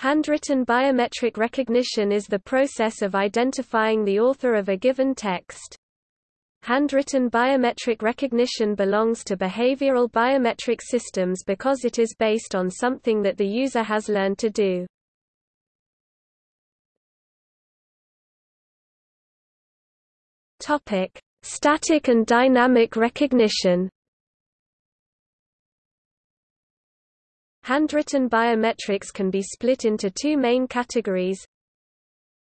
Handwritten biometric recognition is the process of identifying the author of a given text. Handwritten biometric recognition belongs to behavioral biometric systems because it is based on something that the user has learned to do. Topic: Static and dynamic recognition. Handwritten biometrics can be split into two main categories.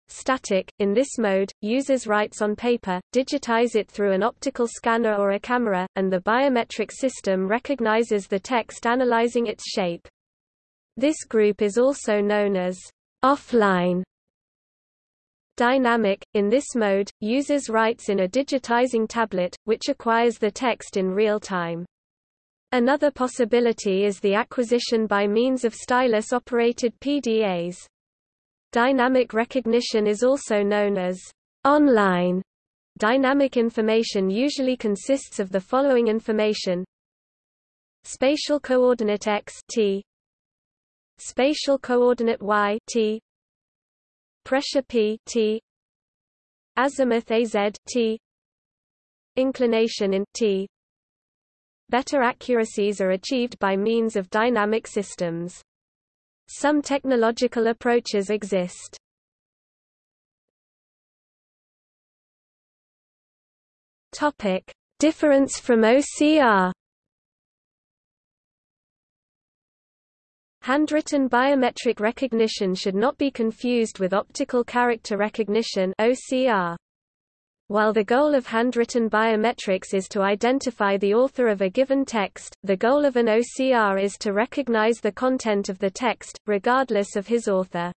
Static – In this mode, users writes on paper, digitize it through an optical scanner or a camera, and the biometric system recognizes the text analyzing its shape. This group is also known as offline Dynamic – In this mode, users writes in a digitizing tablet, which acquires the text in real time. Another possibility is the acquisition by means of stylus-operated PDAs. Dynamic recognition is also known as online. Dynamic information usually consists of the following information. Spatial coordinate x t. Spatial coordinate y t. Pressure P T. Azimuth AZ T. Inclination in T Better accuracies are achieved by means of dynamic systems. Some technological approaches exist. Topic: Difference from OCR Handwritten biometric recognition should not be confused with optical character recognition OCR. While the goal of handwritten biometrics is to identify the author of a given text, the goal of an OCR is to recognize the content of the text, regardless of his author.